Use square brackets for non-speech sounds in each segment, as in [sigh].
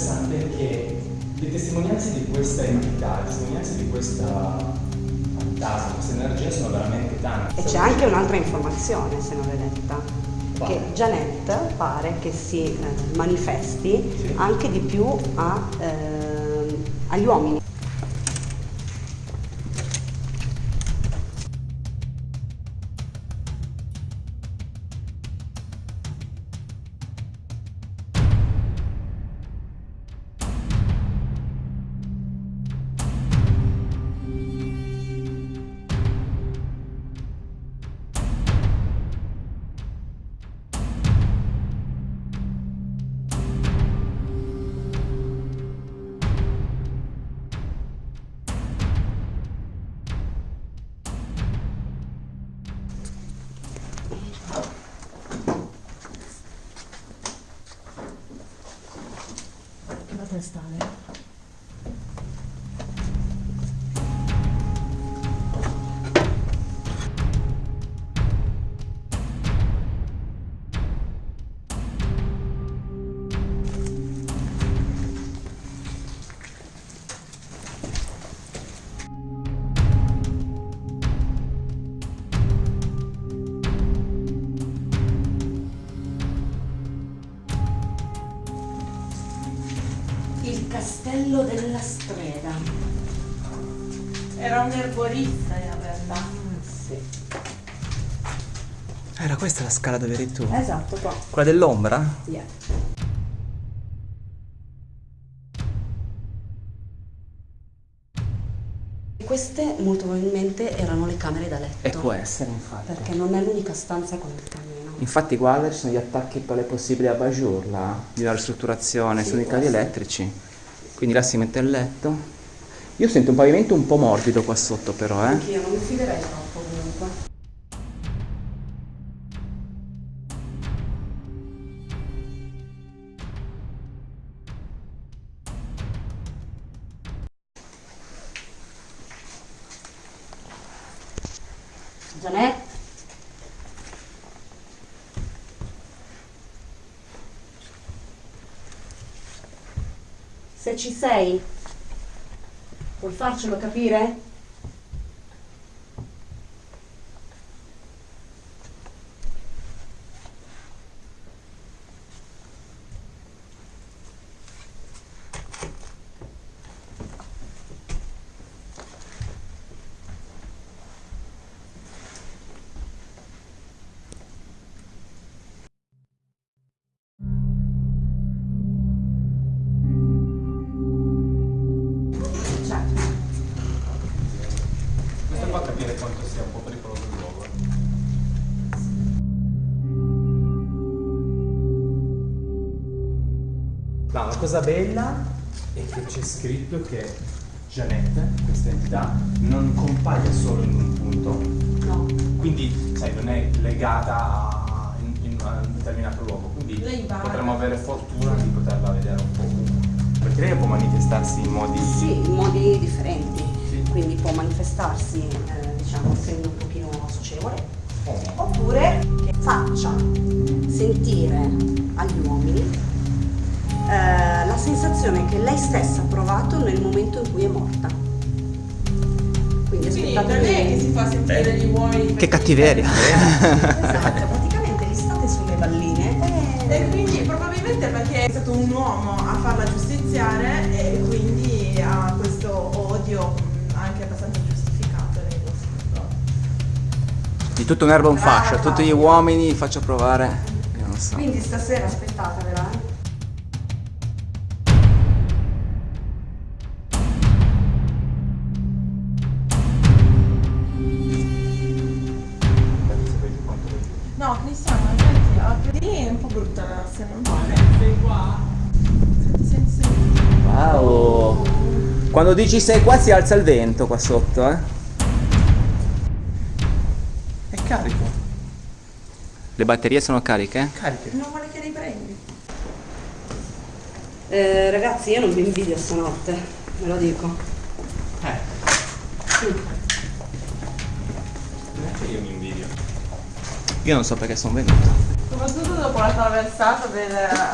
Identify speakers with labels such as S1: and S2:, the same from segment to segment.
S1: interessante è che le testimonianze di questa entità, le testimonianze di questa fantasma, questa energia sono veramente tante.
S2: E c'è anche un'altra informazione, se non l'hai letta, che Janet pare che si eh, manifesti sì. anche di più a, eh, agli uomini.
S3: está, né?
S2: Castello della strega.
S3: Era un erborista in realtà.
S2: Ah, sì.
S4: Era questa la scala dove eri tu?
S2: Esatto, qua.
S4: Quella dell'ombra?
S2: Yeah. Queste molto probabilmente erano le camere da letto.
S4: E può essere, infatti.
S2: Perché non è l'unica stanza con il camino.
S4: Infatti guarda, ci sono gli attacchi per le possibili abajur là, di una ristrutturazione, sì, sono i cavi elettrici. Quindi là si mette il letto. Io sento un pavimento un po' morbido qua sotto però, eh.
S2: Anch'io non mi fiderei troppo comunque. Ci sei, puoi farcelo capire?
S1: Cosa bella è che c'è scritto che Janette, questa entità, non compaia solo in un punto.
S2: No.
S1: Quindi, sai, non è legata a, in, in, a un determinato luogo. Quindi potremmo avere fortuna di poterla vedere un po' ovunque. Perché lei può manifestarsi in modi...
S2: Sì, in modi differenti. Sì. Quindi può manifestarsi, eh, diciamo, essendo un pochino socievole. Oh. Oppure che faccia sentire agli uomini eh, la sensazione che lei stessa ha provato nel momento in cui è morta.
S3: Quindi aspettate non è che si fa sentire Beh. gli uomini.
S4: Che cattiveria! [laughs]
S2: esatto, praticamente li state sulle balline.
S3: E... e quindi probabilmente perché è stato un uomo a farla giustiziare e quindi ha questo odio anche abbastanza giustificato nei
S4: Di tutto un erba un fascio, a tutti gli uomini faccio provare. So.
S2: Quindi stasera aspettatevela.
S4: Quando dici sei qua si alza il vento qua sotto, eh?
S1: È carico.
S4: Le batterie sono cariche?
S1: Cariche.
S3: Non vuole che li prendi.
S2: Eh, ragazzi, io non vi invidio stanotte, ve lo dico.
S1: Eh.
S2: Sì.
S1: Non è che io mi invidio.
S4: Io non so perché sono venuto.
S3: Soprattutto dopo la traversata del,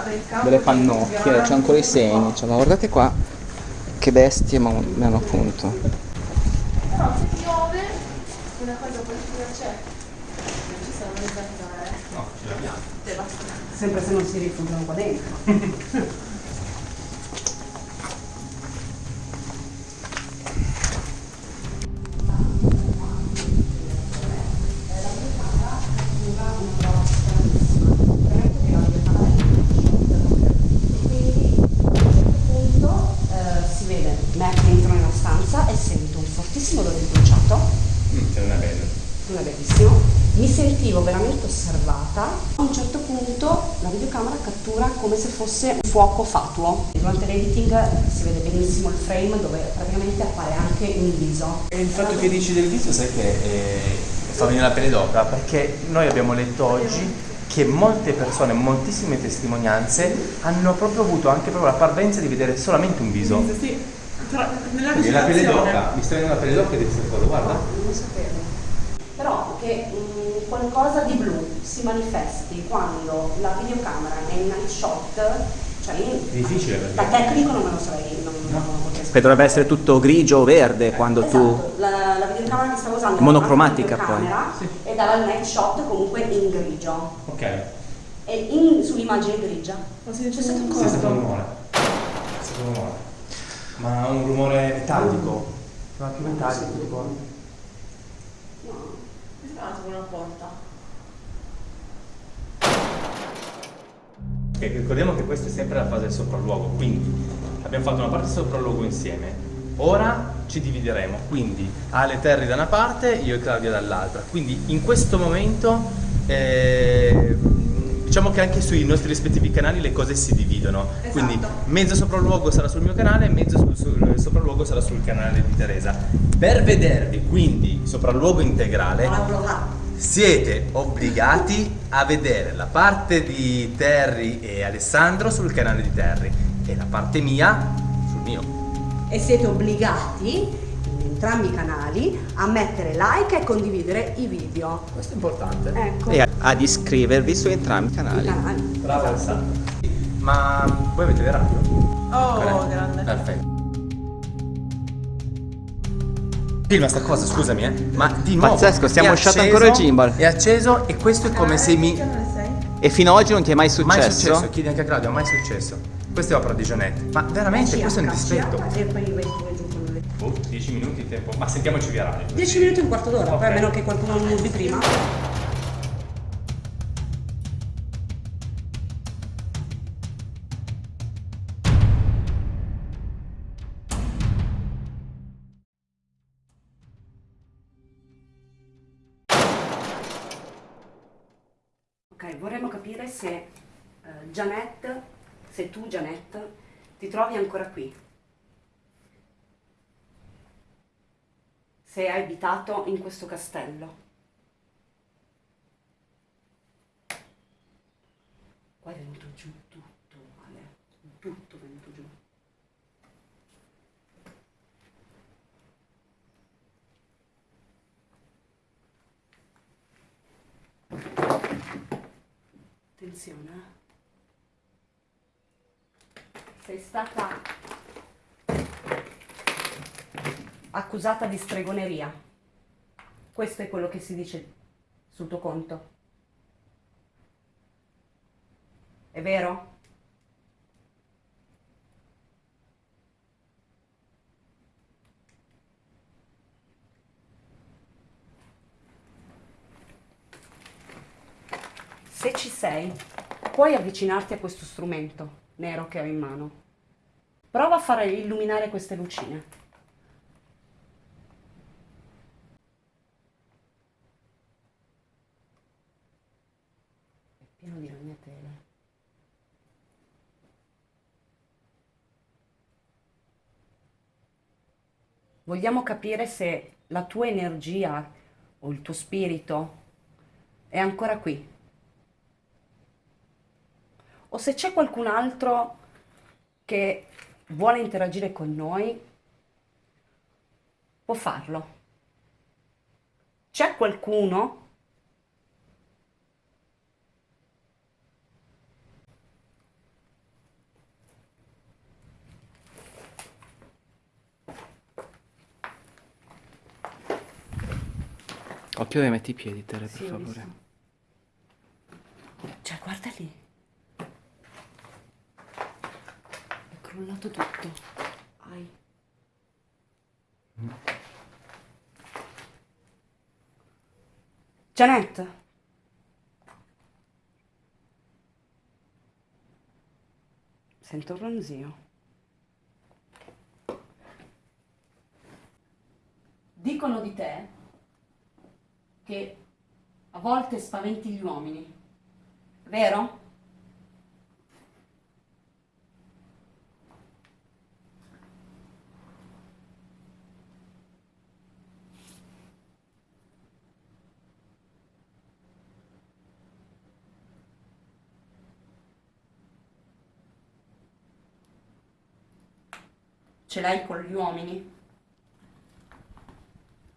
S3: del campo.
S4: Delle pannocchie, c'è ancora i segni, cioè, ma guardate qua che bestie mi hanno appunto.
S3: Però se piove, una cosa positiva c'è. Non ci sono le zanzare.
S1: No, ce l'abbiamo.
S2: Sempre se non si rifugiano qua dentro. [laughs] eh, si vede me che entro nella stanza e sento un fortissimo odore di bruciato
S1: Mm, ce n'è bella.
S2: non è bellissimo. Mi sentivo veramente osservata. A un certo punto la videocamera cattura come se fosse un fuoco fatuo. Durante l'editing si vede benissimo il frame dove praticamente appare anche un viso.
S1: E il fatto che dici del viso, sai che eh, fa venire la pelle d'oca, perché noi abbiamo letto oggi che molte persone, moltissime testimonianze hanno proprio avuto anche proprio la parvenza di vedere solamente un viso.
S3: Sì, tra, nella
S1: la pelle d'oca, mi sta venendo la pelle d'oca di questa cosa, guarda.
S2: Non lo sapevo. Però che mm, qualcosa di blu si manifesti quando la videocamera è in night shot, cioè in-
S1: È difficile perché-
S2: da tecnico non me lo sarei, non, non lo
S4: Che dovrebbe essere tutto grigio o verde quando tu...
S2: Esatto, la, la videocamera che stavo usando
S4: Monocromatica poi.
S2: e dava il night shot comunque in grigio
S1: Ok.
S2: e in- sull'immagine grigia
S3: Ma si
S2: c'è stato un
S1: Sì, è stato un
S2: coso
S1: rumore. È stato un rumore. Ma un rumore metallico. Ma più metallico, tipo.
S3: Tipo una porta.
S1: Ok, ricordiamo che questa è sempre la fase del sopralluogo, quindi abbiamo fatto una parte del sopralluogo insieme. Ora ci divideremo, quindi Ale Terry da una parte, io e Claudia dall'altra. Quindi in questo momento eh, diciamo che anche sui nostri rispettivi canali le cose si dividono.
S3: Esatto.
S1: Quindi mezzo sopralluogo sarà sul mio canale mezzo sul, sul- sopralluogo sarà sul canale di Teresa. Per vedervi quindi il sopralluogo integrale siete obbligati a vedere la parte di Terry e Alessandro sul canale di Terry e la parte mia sul mio.
S2: e siete obbligati in entrambi i canali a mettere like e condividere i video
S1: Questo è importante.
S2: ecco
S4: E ad iscrivervi su entrambi i
S2: i
S4: canali.
S2: canali
S1: Bravo
S2: Esatto.
S1: Alessandro. Ma voi avete le radio?
S3: Oh,
S1: Corretto.
S3: grande.
S1: Perfetto. Filma sta cosa, scusami, eh. Ma di nuovo.
S4: Pazzesco, stiamo
S1: acceso,
S4: ancora il gimbal.
S1: È acceso e questo è come se mi.
S3: Che canale sei?
S4: E fino ad oggi non ti è mai successo?
S1: Mai successo, chiedi anche a Claudio, mai successo. Questa è opera di Gianette. Ma veramente, questo è un dispetto. Oh, 10 minuti di tempo. Ma sentiamoci via radio.
S2: 10 minuti e un quarto d'ora
S1: Ok.
S2: poi a meno che qualcuno non muovi prima se eh, Janette, se tu Janette, ti trovi ancora qui. Se hai abitato in questo castello. Qua è venuto giù tutto, Ale, tutto è venuto giù. Attenzione. eh. Sei stata accusata di stregoneria. Questo è quello che si dice sul tuo conto. È vero? Se ci sei, puoi avvicinarti a questo strumento nero che ho in mano. Prova a fare illuminare queste lucine. È pieno di ragnatele. Vogliamo capire se la tua energia o il tuo spirito è ancora qui o se c'è qualcun altro che vuole interagire con noi, può farlo. C'è qualcuno
S4: Occhio che metti i piedi, Tere,
S2: sì, per
S4: favore.
S2: Cioè, guarda lì. Crollato tutto. Ai. Janet. Sento un ronzio. Dicono di te che a volte spaventi gli uomini, vero? Ce l'hai con gli uomini?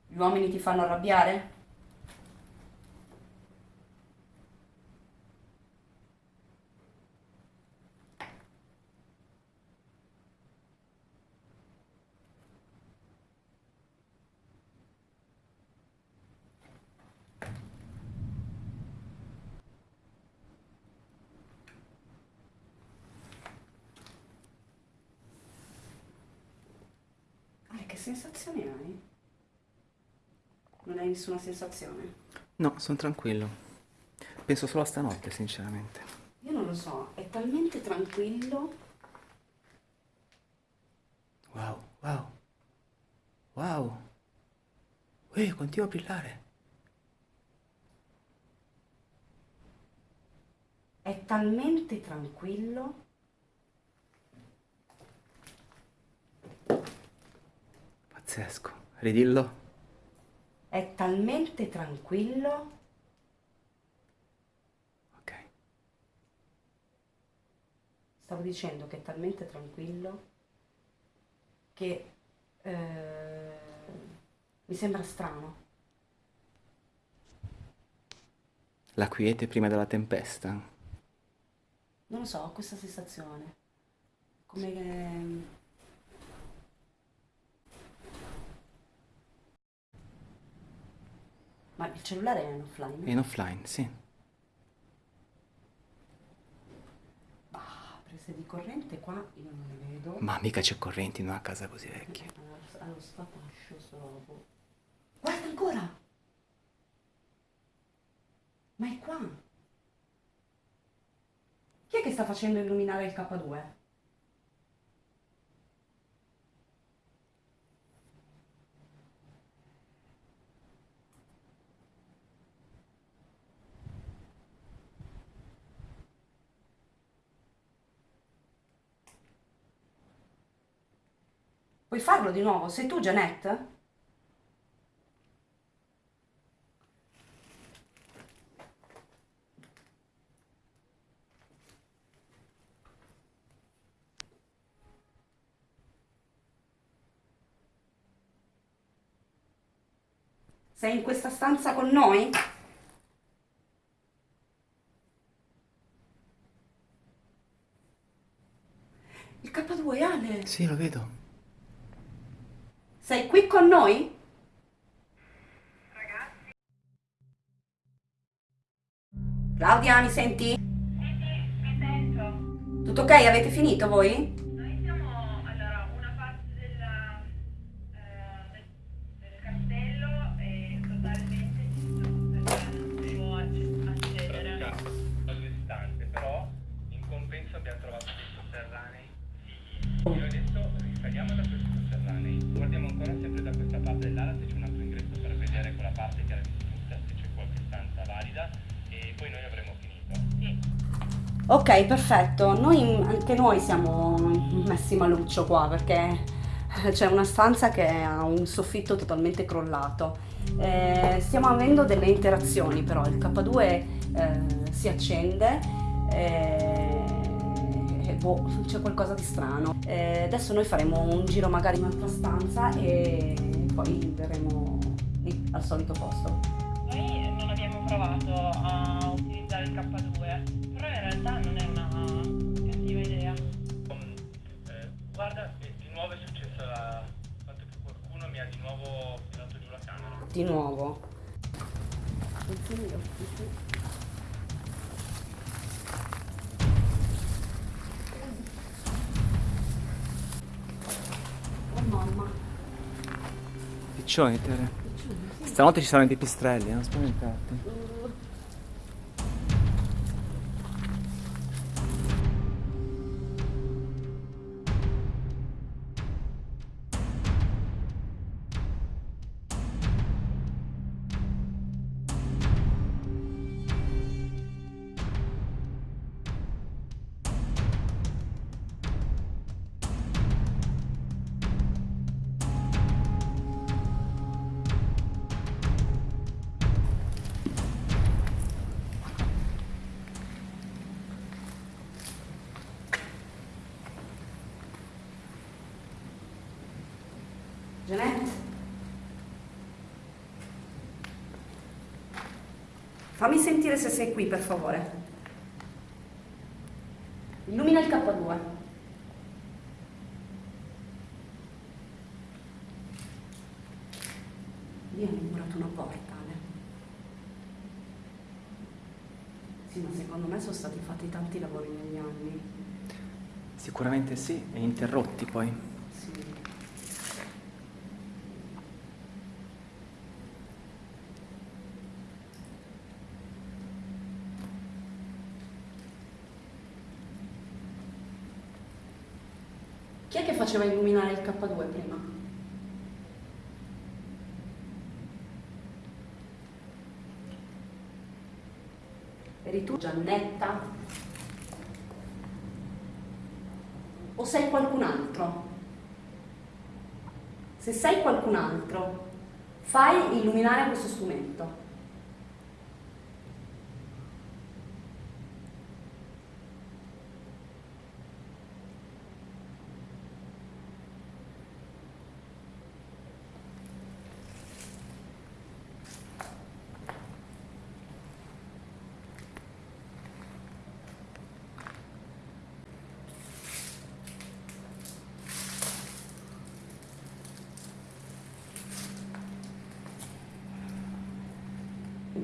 S2: Gli uomini ti fanno arrabbiare? Che sensazione hai? Non hai nessuna sensazione?
S4: No, sono tranquillo. Penso solo a stanotte, sinceramente.
S2: Io non lo so, è talmente tranquillo.
S4: Wow, wow. Wow. Uè, continua a brillare.
S2: È talmente tranquillo.
S4: Pazzesco. Ridillo.
S2: È talmente tranquillo.
S4: Ok.
S2: Stavo dicendo che è talmente tranquillo che eh, mi sembra strano.
S4: La quiete prima della tempesta.
S2: Non lo so, ho questa sensazione. Come che... Ma il cellulare è in offline?
S4: È in offline, sì.
S2: Ah, prese di corrente qua io non le vedo.
S4: Ma mica c'è corrente in una casa così vecchia.
S2: Allo, allo sfapascio solo. Guarda ancora! Ma è qua! Chi è che sta facendo illuminare il K2? Puoi farlo di nuovo? Sei tu, Janet? Sei in questa stanza con noi? Il K2, Ale!
S4: Sì, lo vedo.
S2: Sei qui con noi? Claudia, mi senti?
S5: Mi sento.
S2: Tutto ok? Avete finito voi? Ok, perfetto. Noi, anche noi siamo messi maluccio qua perché c'è una stanza che ha un soffitto totalmente crollato. Eh, stiamo avendo delle interazioni però, il K2 eh, si accende eh, e boh, c'è qualcosa di strano. Eh, adesso noi faremo un giro magari in un'altra stanza e poi verremo lì al solito posto.
S5: Noi non abbiamo provato a
S2: occhi, sì. Oh mamma.
S4: Piccioni, Tere. Stanotte ci saranno i pipistrelli, non spaventarti.
S2: Fammi sentire se sei qui, per favore. Illumina il K2. Lì hanno murato una porta, Ale. Sì, ma secondo me sono stati fatti tanti lavori negli anni.
S4: Sicuramente sì, e interrotti poi.
S2: Sì. Chi è che faceva illuminare il K2 prima? Eri tu Giannetta? O sei qualcun altro? Se sei qualcun altro, fai illuminare questo strumento.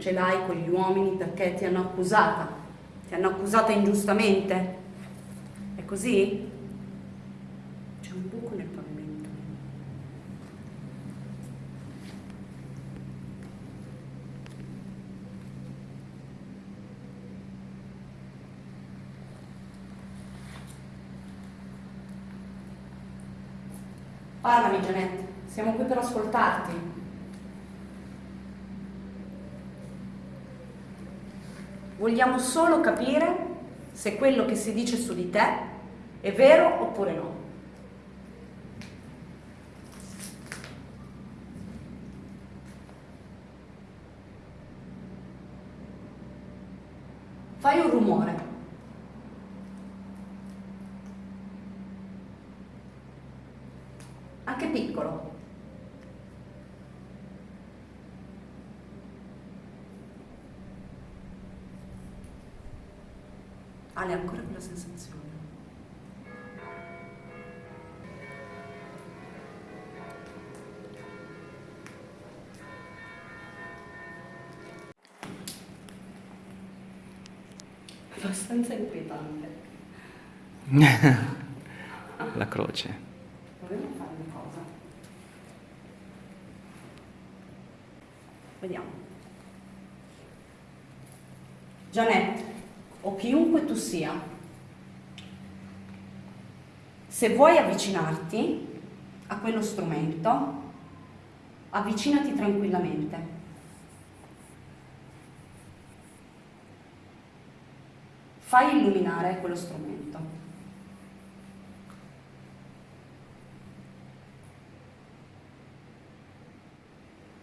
S2: Ce l'hai con gli uomini perché ti hanno accusata, ti hanno accusata ingiustamente. È così? C'è un buco nel pavimento. Parlami, Janette, siamo qui per ascoltarti. Vogliamo solo capire se quello che si dice su di te è vero oppure no. Fai un rumore. Anche piccolo. Ale ancora quella sensazione. Abbastanza inquietante. [laughs]
S4: La croce.
S2: Proviamo a fare una cosa. Vediamo. Janette, chiunque tu sia, se vuoi avvicinarti a quello strumento, avvicinati tranquillamente. Fai illuminare quello strumento.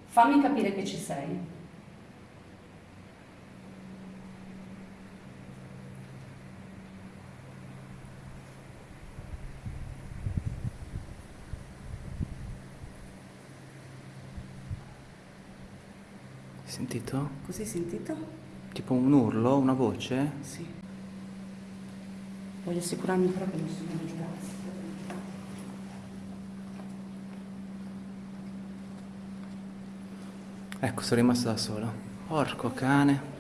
S2: Fammi capire che ci sei.
S4: Sentito?
S2: Così sentito?
S4: Tipo un urlo, una voce?
S2: Sì. Voglio assicurarmi però che non sono giurati.
S4: Ecco, sono rimasta da sola. Porco cane.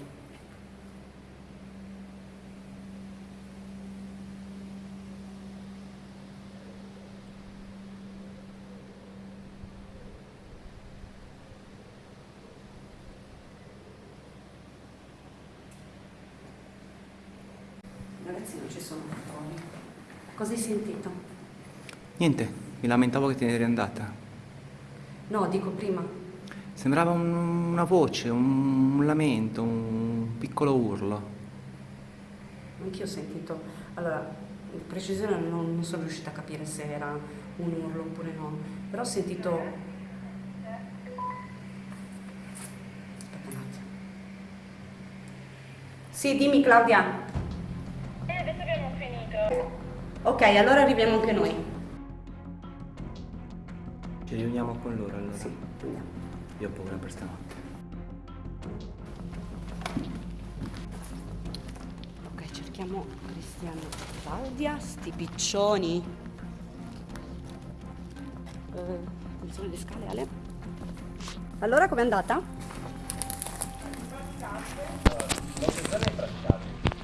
S2: Ragazzi non ci sono controlli. Cosa hai sentito?
S4: Niente, mi lamentavo che te ne eri andata.
S2: No, dico prima.
S4: Sembrava un- una voce, un, un lamento, un piccolo urlo.
S2: Anch'io ho sentito. Allora, in precisione non, non sono riuscita a capire se era un urlo oppure no. Però ho sentito. Sì, dimmi Claudia. Ok, allora arriviamo anche noi.
S4: Ci riuniamo con loro allora.
S2: Sì, andiamo.
S4: Io ho paura per stanotte.
S2: Ok, cerchiamo Cristiano Claudia, sti piccioni. Eh, attenzione alle scale, Ale. Allora, com'è andata?
S1: È impraticabile.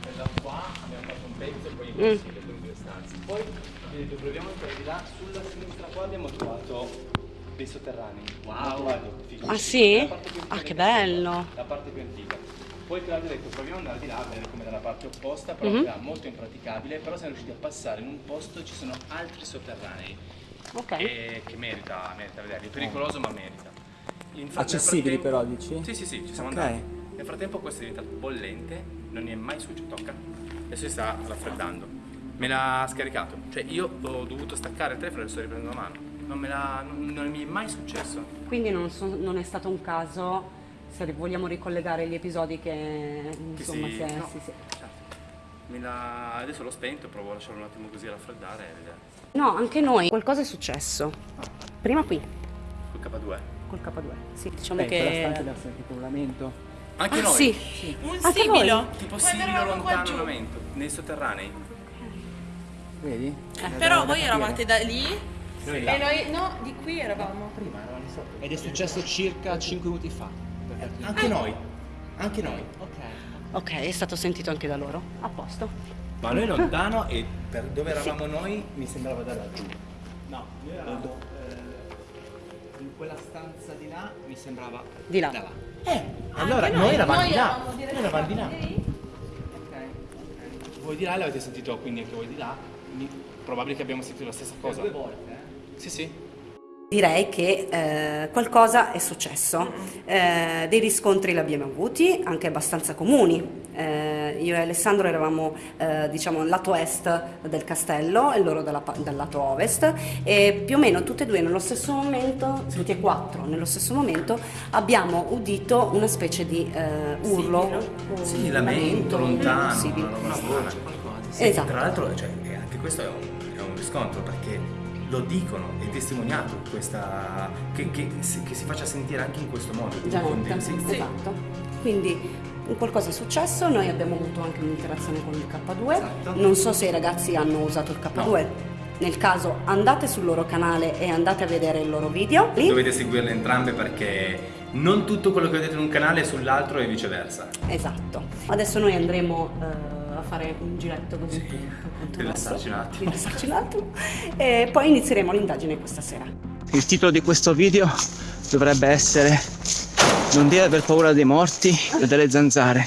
S1: Per da qua abbiamo fatto un pezzo e poi in consiglio con due stanze. Poi vi ho detto proviamo a entrare di là, sulla sinistra qua abbiamo trovato dei sotterranei. Wow! Figo.
S2: Ah, sì? Ah, che bello.
S1: La parte più antica. Poi Claudio ha detto proviamo ad andare di là, a vedere come dalla parte opposta, però
S2: Mhm.
S1: era molto impraticabile, però siamo riusciti a passare in un posto, ci sono altri sotterranei.
S2: Ok.
S1: E che merita, merita vederli. È pericoloso ma merita. In fra- nel
S4: Accessibili però, dici?
S1: Sì, sì, sì, ci siamo
S4: Ok.
S1: andati. Nel frattempo questo è diventato bollente, non è mai successo, tocca. Adesso si sta raffreddando. Me l'ha scaricato, cioè io ho dovuto staccare il telefono e lo sto riprendendo a mano. Non, me l'ha, non, non mi è mai successo.
S2: Quindi non, so- non è stato un caso, se vogliamo ricollegare gli episodi che
S1: Che
S2: insomma
S1: si-
S2: si è...
S1: no,
S2: sì, sì.
S1: certo. Me l'ha- adesso l'ho spento, provo a lasciarlo un attimo così a raffreddare e vedere.
S2: No, anche noi. Qualcosa è successo. Prima qui,
S1: Col K2.
S2: col K2. Sì, diciamo
S4: Beh, quella
S2: che...
S4: stanza deve sentito un lamento.
S1: Anche
S2: Ah,
S1: noi.
S2: sì.
S3: Un
S2: Anche
S3: sibilo.
S1: Tipo
S3: Quando qua
S1: lontano lamento, nei sotterranei.
S4: Vedi?
S3: Però voi eravate da lì
S1: Noi
S3: e noi no, di qui eravamo.
S4: Prima eravamo lì sotto. Ed è successo circa 5 minuti fa.
S1: Anche noi. Anche noi.
S4: Ok.
S2: Ok, è stato sentito anche da loro. A posto.
S1: Ma noi lontano e per dove eravamo noi mi sembrava da laggiù.
S4: No, noi eravamo eh, in quella stanza di là, mi sembrava
S2: Di là.
S4: da là.
S1: Eh, allora
S3: Anche
S1: noi, eravamo
S3: noi
S1: di là. Noi eravamo di là.
S4: Ok.
S1: Voi di là l'avete sentito, quindi anche voi di là. Probabile che abbiamo sentito la stessa cosa.
S4: Due volte, eh?
S1: Sì, sì.
S2: Direi che eh, qualcosa è successo. Eh, dei riscontri li abbiamo avuti, anche abbastanza comuni. Eh, io e Alessandro eravamo eh, diciamo al lato est del castello e loro dalla dal lato ovest e più o meno tutte e due nello stesso momento, tutti e quattro nello stesso momento, abbiamo udito una specie di eh, urlo. o
S1: Sì, lamento, lontano,
S2: possibile.
S1: una roba strana. Sì,
S2: Esatto.
S1: Tra l'altro, cioè, anche questo è un, è un riscontro perché lo dicono, è testimoniato questa, che, che si, che si faccia sentire anche in questo modo. dei-
S2: Esattamente,
S1: sì,
S2: esatto. Quindi un qualcosa è successo, noi abbiamo avuto anche un'interazione con il K2,
S1: Esatto.
S2: non so se i ragazzi hanno usato il K2, nel caso andate sul loro canale e andate a vedere il loro video. Lì-
S1: Dovete seguirle entrambe perché non tutto quello che vedete in un canale è sull'altro e viceversa.
S2: Esatto. Adesso noi andremo eh, fare un giretto così. appunto,
S1: Rilassarci un attimo.
S2: rilassarci un attimo. E poi inizieremo l'indagine questa sera.
S4: Il titolo di questo video dovrebbe essere Non devi aver paura dei morti e delle zanzare.